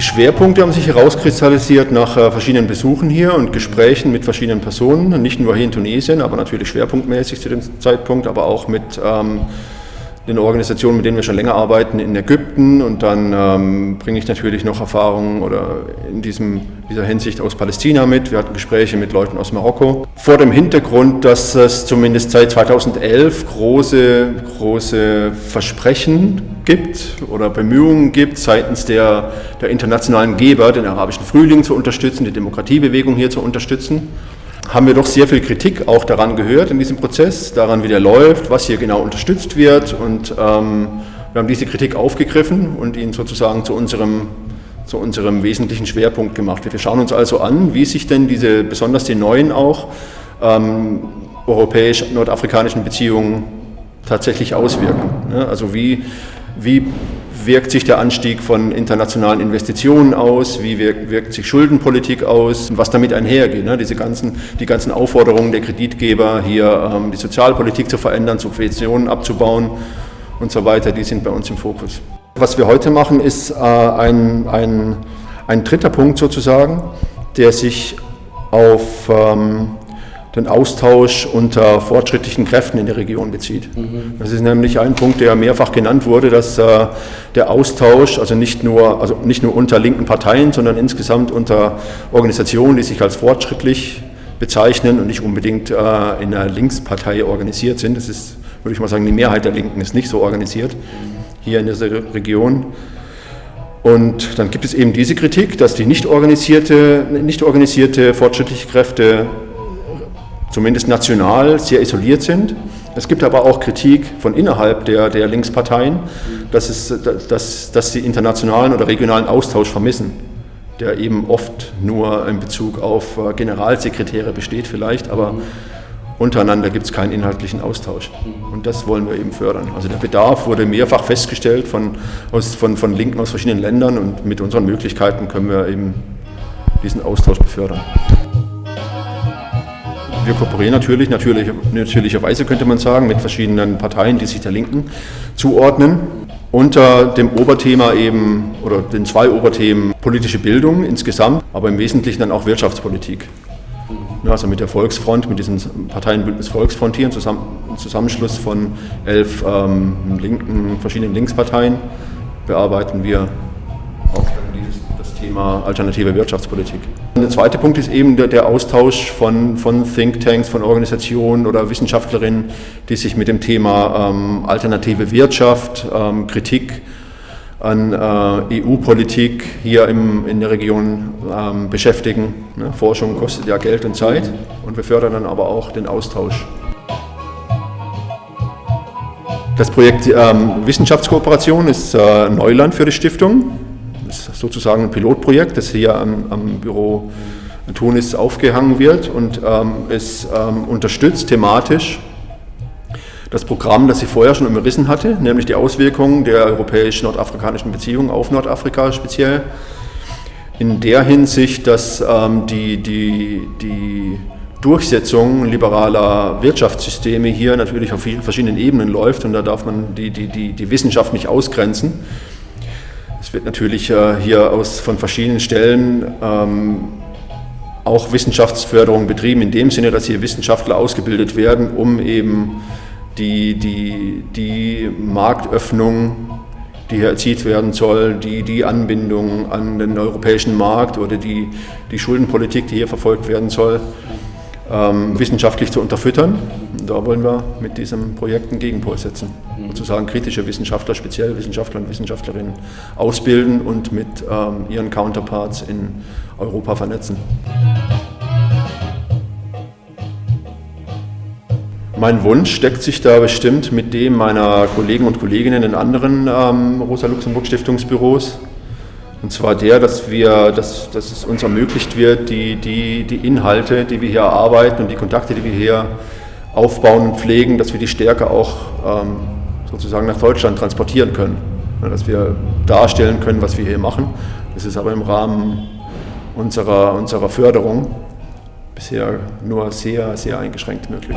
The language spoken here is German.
Schwerpunkte haben sich herauskristallisiert nach äh, verschiedenen Besuchen hier und Gesprächen mit verschiedenen Personen, nicht nur hier in Tunesien, aber natürlich schwerpunktmäßig zu dem Zeitpunkt, aber auch mit ähm, den Organisationen, mit denen wir schon länger arbeiten, in Ägypten und dann ähm, bringe ich natürlich noch Erfahrungen oder in diesem, dieser Hinsicht aus Palästina mit. Wir hatten Gespräche mit Leuten aus Marokko. Vor dem Hintergrund, dass es zumindest seit 2011 große, große Versprechen gibt oder Bemühungen gibt seitens der, der internationalen Geber, den arabischen Frühling zu unterstützen, die Demokratiebewegung hier zu unterstützen haben wir doch sehr viel Kritik auch daran gehört in diesem Prozess, daran, wie der läuft, was hier genau unterstützt wird. Und ähm, wir haben diese Kritik aufgegriffen und ihn sozusagen zu unserem, zu unserem wesentlichen Schwerpunkt gemacht. Wir schauen uns also an, wie sich denn diese, besonders die neuen auch, ähm, europäisch-nordafrikanischen Beziehungen tatsächlich auswirken. Ne? Also wie, wie wirkt sich der Anstieg von internationalen Investitionen aus, wie wirkt, wirkt sich Schuldenpolitik aus und was damit einhergeht. Ne? Diese ganzen, die ganzen Aufforderungen der Kreditgeber, hier ähm, die Sozialpolitik zu verändern, Subventionen abzubauen und so weiter, die sind bei uns im Fokus. Was wir heute machen, ist äh, ein, ein, ein dritter Punkt sozusagen, der sich auf ähm, den Austausch unter fortschrittlichen Kräften in der Region bezieht. Mhm. Das ist nämlich ein Punkt, der mehrfach genannt wurde, dass äh, der Austausch, also nicht, nur, also nicht nur unter linken Parteien, sondern insgesamt unter Organisationen, die sich als fortschrittlich bezeichnen und nicht unbedingt äh, in einer Linkspartei organisiert sind. Das ist, würde ich mal sagen, die Mehrheit der Linken ist nicht so organisiert hier in dieser Region. Und dann gibt es eben diese Kritik, dass die nicht organisierte, nicht organisierte fortschrittliche Kräfte zumindest national sehr isoliert sind. Es gibt aber auch Kritik von innerhalb der, der Linksparteien, dass, es, dass, dass sie internationalen oder regionalen Austausch vermissen, der eben oft nur in Bezug auf äh, Generalsekretäre besteht vielleicht, aber untereinander gibt es keinen inhaltlichen Austausch. Und das wollen wir eben fördern. Also der Bedarf wurde mehrfach festgestellt von, aus, von, von Linken aus verschiedenen Ländern und mit unseren Möglichkeiten können wir eben diesen Austausch befördern. Wir kooperieren natürlich, natürlich, natürlicherweise könnte man sagen, mit verschiedenen Parteien, die sich der Linken zuordnen. Unter dem Oberthema eben, oder den zwei Oberthemen politische Bildung insgesamt, aber im Wesentlichen dann auch Wirtschaftspolitik. Also mit der Volksfront, mit diesem Parteienbündnis Volksfront hier, ein Zusammenschluss von elf ähm, linken, verschiedenen Linksparteien, bearbeiten wir Thema alternative Wirtschaftspolitik. Der zweite Punkt ist eben der, der Austausch von, von Thinktanks, von Organisationen oder Wissenschaftlerinnen, die sich mit dem Thema ähm, alternative Wirtschaft, ähm, Kritik an äh, EU-Politik hier im, in der Region ähm, beschäftigen. Ne? Forschung kostet ja Geld und Zeit und wir fördern dann aber auch den Austausch. Das Projekt ähm, Wissenschaftskooperation ist äh, Neuland für die Stiftung ist sozusagen ein Pilotprojekt, das hier am, am Büro Tunis aufgehangen wird und ähm, es ähm, unterstützt thematisch das Programm, das ich vorher schon umrissen hatte, nämlich die Auswirkungen der europäisch-nordafrikanischen Beziehungen auf Nordafrika speziell. In der Hinsicht, dass ähm, die, die, die Durchsetzung liberaler Wirtschaftssysteme hier natürlich auf vielen verschiedenen Ebenen läuft und da darf man die, die, die, die Wissenschaft nicht ausgrenzen. Es wird natürlich äh, hier aus, von verschiedenen Stellen ähm, auch Wissenschaftsförderung betrieben, in dem Sinne, dass hier Wissenschaftler ausgebildet werden, um eben die, die, die Marktöffnung, die hier erzielt werden soll, die, die Anbindung an den europäischen Markt oder die, die Schuldenpolitik, die hier verfolgt werden soll, ähm, wissenschaftlich zu unterfüttern. Da wollen wir mit diesem Projekt einen Gegenpol setzen. Mhm. Sozusagen kritische Wissenschaftler, speziell Wissenschaftler und Wissenschaftlerinnen ausbilden und mit ähm, ihren Counterparts in Europa vernetzen. Mein Wunsch deckt sich da bestimmt mit dem meiner Kollegen und Kolleginnen in anderen ähm, Rosa-Luxemburg-Stiftungsbüros. Und zwar der, dass, wir, dass, dass es uns ermöglicht wird, die, die, die Inhalte, die wir hier erarbeiten und die Kontakte, die wir hier aufbauen und pflegen, dass wir die Stärke auch ähm, sozusagen nach Deutschland transportieren können. Dass wir darstellen können, was wir hier machen. Das ist aber im Rahmen unserer, unserer Förderung bisher nur sehr, sehr eingeschränkt möglich.